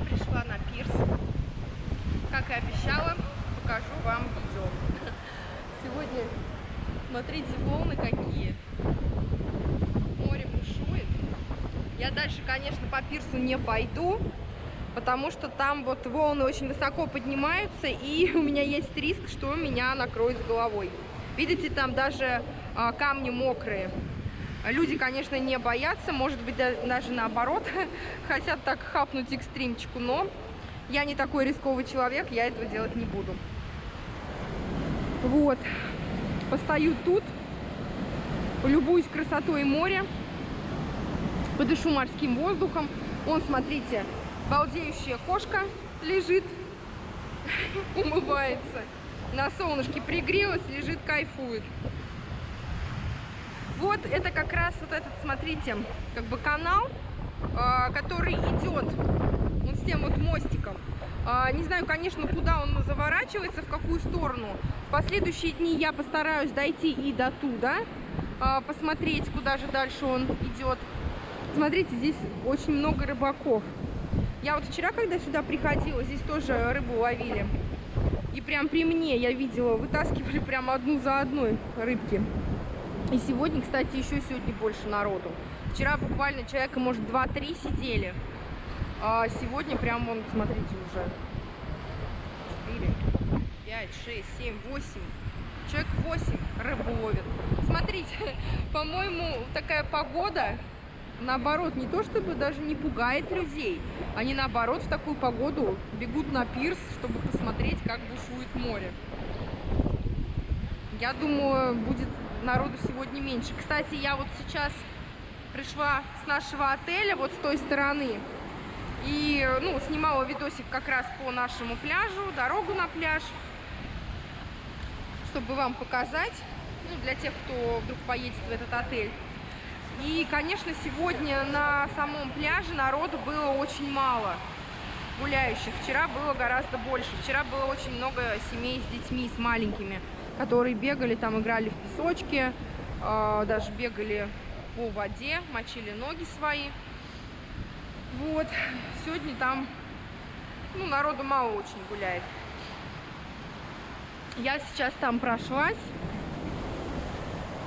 пришла на пирс. Как и обещала, покажу вам видео. Сегодня, смотрите, волны какие. Море бушует. Я дальше, конечно, по пирсу не пойду, потому что там вот волны очень высоко поднимаются, и у меня есть риск, что меня накроет головой. Видите, там даже а, камни мокрые. Люди, конечно, не боятся, может быть, даже наоборот, хотят так хапнуть экстримчику, но я не такой рисковый человек, я этого делать не буду. Вот, постою тут, полюбуюсь красотой моря, подышу морским воздухом. Вон, смотрите, балдеющая кошка лежит, умывается. На солнышке пригрелась, лежит, кайфует. Вот это как раз вот этот, смотрите, как бы канал, а, который идет вот с тем вот мостиком. А, не знаю, конечно, куда он заворачивается, в какую сторону. В последующие дни я постараюсь дойти и до туда, а, посмотреть, куда же дальше он идет. Смотрите, здесь очень много рыбаков. Я вот вчера, когда сюда приходила, здесь тоже рыбу ловили. И прям при мне я видела, вытаскивали прям одну за одной рыбки. И сегодня, кстати, еще сегодня больше народу. Вчера буквально человека, может, 2-3 сидели. А сегодня прям, вон, смотрите, уже 4, 5, 6, 7, 8. Человек 8 рыбу ловит. Смотрите, по-моему, такая погода, наоборот, не то чтобы даже не пугает людей, они, наоборот, в такую погоду бегут на пирс, чтобы посмотреть, как бушует море. Я думаю, будет народу сегодня меньше. Кстати, я вот сейчас пришла с нашего отеля, вот с той стороны, и, ну, снимала видосик как раз по нашему пляжу, дорогу на пляж, чтобы вам показать, ну, для тех, кто вдруг поедет в этот отель. И, конечно, сегодня на самом пляже народу было очень мало гуляющих. Вчера было гораздо больше. Вчера было очень много семей с детьми, с маленькими которые бегали, там играли в песочке, э, даже бегали по воде, мочили ноги свои. Вот, сегодня там, ну, народу мало очень гуляет. Я сейчас там прошлась.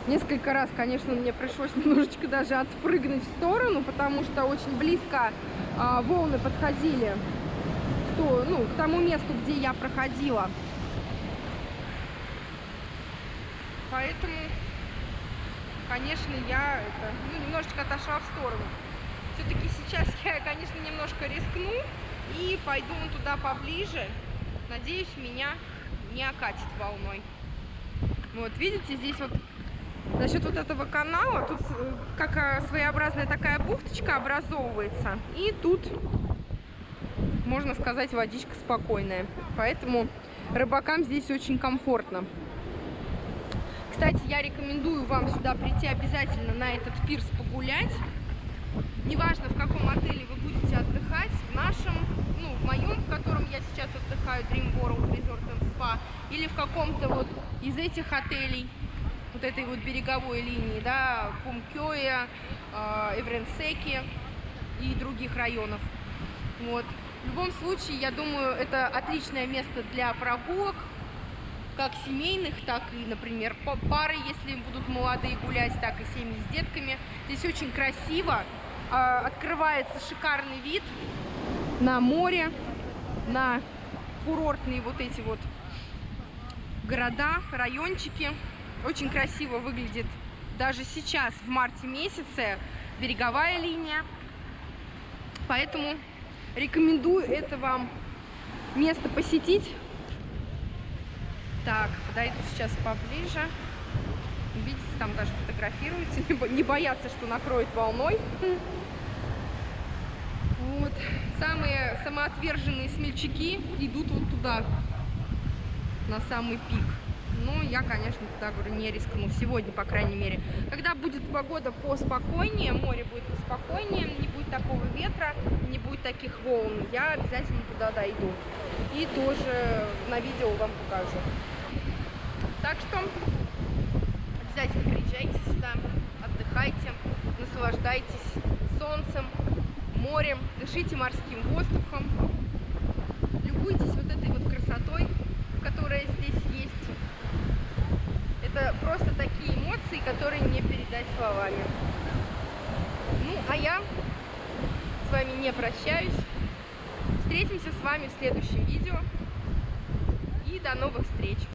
Несколько раз, конечно, мне пришлось немножечко даже отпрыгнуть в сторону, потому что очень близко э, волны подходили к, ну, к тому месту, где я проходила. Поэтому, конечно, я это, ну, немножечко отошла в сторону. Все-таки сейчас я, конечно, немножко рискну и пойду вон туда поближе. Надеюсь, меня не окатит волной. Вот, видите, здесь вот насчет вот этого канала, тут э, как э, своеобразная такая бухточка образовывается. И тут, можно сказать, водичка спокойная. Поэтому рыбакам здесь очень комфортно. Кстати, я рекомендую вам сюда прийти обязательно на этот пирс погулять. Неважно, в каком отеле вы будете отдыхать, в нашем, ну, в моем, в котором я сейчас отдыхаю, Dream World Resort and Spa, или в каком-то вот из этих отелей, вот этой вот береговой линии, да, Пумкёя, э, Эвренсеки и других районов. Вот. В любом случае, я думаю, это отличное место для прогулок, как семейных, так и, например, пары, если будут молодые гулять, так и семьи с детками. Здесь очень красиво, а, открывается шикарный вид на море, на курортные вот эти вот города, райончики. Очень красиво выглядит даже сейчас, в марте месяце, береговая линия. Поэтому рекомендую это вам место посетить. Так, подойду сейчас поближе. Видите, там даже фотографируются, не боятся, что накроет волной. Вот. Самые самоотверженные смельчаки идут вот туда, на самый пик. Ну, я, конечно, туда, говорю, не рискну. Сегодня, по крайней мере. Когда будет погода поспокойнее, море будет поспокойнее, не будет такого ветра, не будет таких волн, я обязательно туда дойду. И тоже на видео вам покажу. Так что обязательно приезжайте сюда, отдыхайте, наслаждайтесь солнцем, морем, дышите морским воздухом, любуйтесь вот этой вот красотой, которая здесь есть. Это просто такие эмоции, которые не передать словами. Ну, а я с вами не прощаюсь. Встретимся с вами в следующем видео. И до новых встреч!